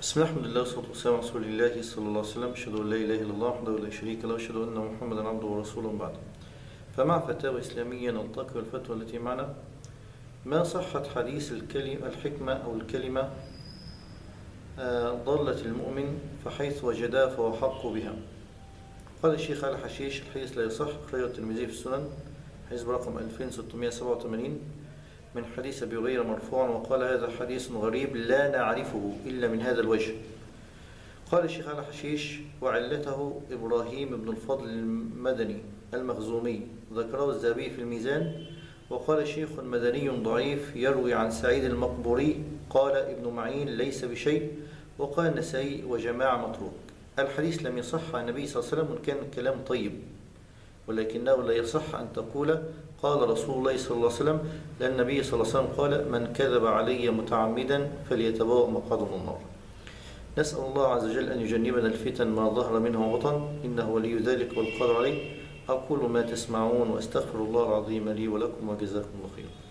بسم الله الحمد لله والصلاة والسلام على رسول الله صلى الله عليه وسلم. أشهد أن لا إله إلا الله وحده لا شريك له. وأشهد أن محمدا عبده ورسوله بعد. فمع فتاوى إسلامية نلتقي الفتوى التي معنا. ما صحة حديث الكلمة الحكمة أو الكلمة آه، ضلة المؤمن فحيث وجدها فهو حق بها. قال الشيخ علي حشيش الحديث لا يصح. خير الترمذي في السنن حديث برقم 2687 من حديث أبي هريرة مرفوعا وقال هذا حديث غريب لا نعرفه إلا من هذا الوجه. قال الشيخ علي حشيش وعلته إبراهيم بن الفضل المدني المخزومي. ذكره الذهبي في الميزان. وقال شيخ مدني ضعيف يروي عن سعيد المقبوري. قال ابن معين ليس بشيء. وقال النسائي وجماعة متروك. الحديث لم يصح عن النبي صلى الله عليه وسلم وكان الكلام طيب. ولكنه لا يصح أن تقول قال رسول الله صلى الله عليه وسلم لأن النبي صلى الله عليه وسلم قال من كذب علي متعمدا فليتبوأ مقعده من النار. نسأل الله عز وجل أن يجنبنا الفتن ما ظهر منها وبطن إنه ولي ذلك والقادر عليه. أقول ما تسمعون وأستغفر الله العظيم لي ولكم وجزاكم الله خيرا.